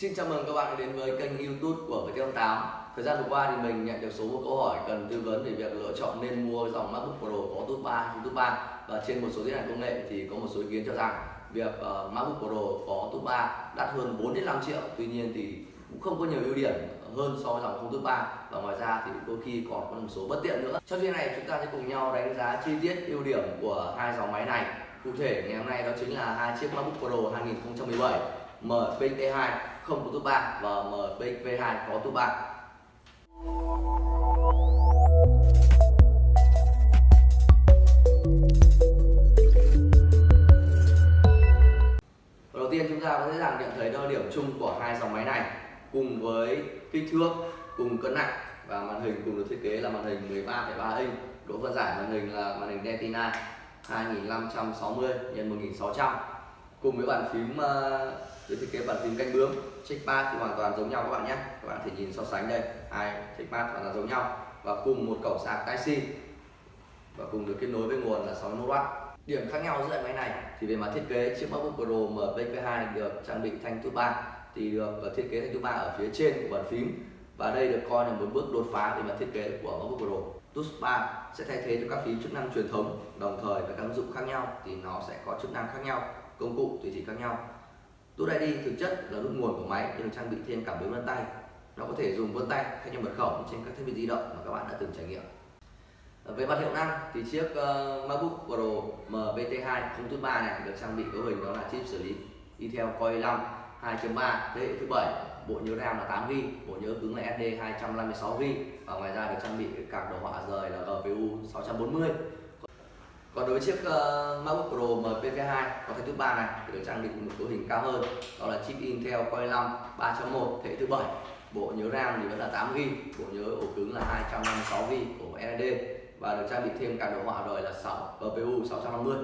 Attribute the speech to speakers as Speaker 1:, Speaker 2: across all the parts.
Speaker 1: Xin chào mừng các bạn đến với kênh youtube của Viettel 8 Thời gian vừa qua thì mình nhận được số một câu hỏi cần tư vấn về việc lựa chọn nên mua dòng MacBook Pro có top 3 hay top 3 Và trên một số diễn đàn công nghệ thì có một số ý kiến cho rằng việc uh, MacBook Pro có top 3 đắt hơn 4 đến 5 triệu. Tuy nhiên thì cũng không có nhiều ưu điểm hơn so với dòng không top 3 Và ngoài ra thì đôi khi còn có một số bất tiện nữa. Trong video này chúng ta sẽ cùng nhau đánh giá chi tiết ưu điểm của hai dòng máy này. Cụ thể ngày hôm nay đó chính là hai chiếc MacBook Pro 2017 MPX2 không có tụ 3 và MPX2 có tụ 3 Đầu tiên chúng ta có dễ dàng nhận thấy đo điểm chung của hai dòng máy này cùng với kích thước, cùng cân nặng và màn hình cùng được thiết kế là màn hình 13,3 inch. Độ phân giải màn hình là màn hình Retina 2560 x 1600 cùng với bàn phím uh, được thiết kế bàn phím canh bướm trackpad thì hoàn toàn giống nhau các bạn nhé. Các bạn thể nhìn so sánh đây. Hai trackpad hoàn toàn giống nhau. Và cùng một cổng sạc Type-C và cùng được kết nối với nguồn là 61W điểm khác nhau giữa máy này thì về mặt thiết kế chiếc MacBook Pro MPX2 được trang bị thanh thứ ba. Thì được ờ, thiết kế thanh thứ ba ở phía trên của bàn phím. Và đây được coi là một bước đột phá về mặt thiết kế của MacBook Pro. Touch Bar sẽ thay thế cho các phím chức năng truyền thống đồng thời với các ứng dụng khác nhau thì nó sẽ có chức năng khác nhau công cụ tùy chỉnh khác nhau. Touch ID thực chất là nút nguồn của máy nhưng được trang bị thêm cảm biến vân tay. Nó có thể dùng vân tay thay cho mật khẩu trên các thiết bị di động mà các bạn đã từng trải nghiệm. Ờ, về mặt hiệu năng thì chiếc uh, MacBook Pro MBT2 không tút 3 này được trang bị cấu hình đó là chip xử lý Intel Core i5 2.3 thế hệ thứ bảy bộ nhớ RAM là 8GB bộ nhớ cứng là SD 256GB và ngoài ra được trang bị card đồ họa rời là GPU 640 còn đối với chiếc uh, MacBook Pro MPV2 có thể thứ ba này thì được trang bị một cấu hình cao hơn đó là chip Intel Core i5 3.1 thế hệ thứ bảy. Bộ nhớ RAM thì vẫn là 8GB bộ nhớ ổ cứng là 256GB của SSD và được trang bị thêm cả đồ họa rồi là 6 GPU 650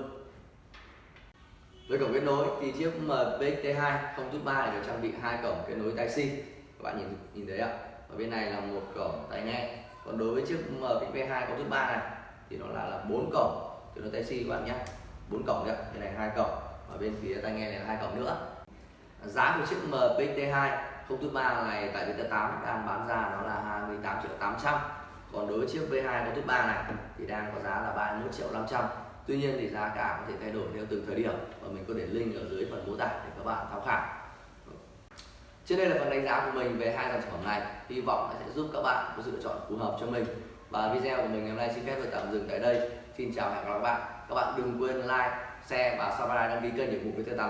Speaker 1: với cổng kết nối thì chiếc MPT2 không tút 3 này được trang bị hai cổng kết nối Type-C các bạn nhìn nhìn thấy ạ? Ở bên này là một cổng tai nghe. Còn đối với chiếc MPV2 có tút 3 này thì nó là là bốn cổng kết nối Type-C các bạn nhé bốn cổng đấy đây này hai cổng. Ở bên phía tai nghe này là hai cổng nữa. Giá của chiếc MPT2 không thứ 3 này tại Viettel 8 đang bán ra nó là 28 triệu 800 còn đối với chiếc V2 có thứ 3 này thì đang có giá là 31 triệu 500 Tuy nhiên thì giá cả có thể thay đổi theo từng thời điểm. Và mình có để link ở dưới phần mô tả để các bạn tham khảo. Trên đây là phần đánh giá của mình về hai dòng sản phẩm này. Hy vọng sẽ giúp các bạn có sự lựa chọn phù hợp cho mình và video của mình ngày hôm nay xin phép được tạm dừng tại đây. Xin chào và hẹn gặp lại các bạn. Các bạn đừng quên like, share và subscribe đăng ký kênh để ủng hộ với